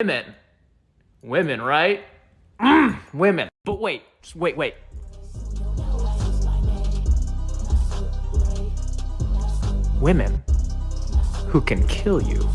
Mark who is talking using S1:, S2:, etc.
S1: Women. Women, right? Mm, women. But wait, just wait, wait. Women who can kill you.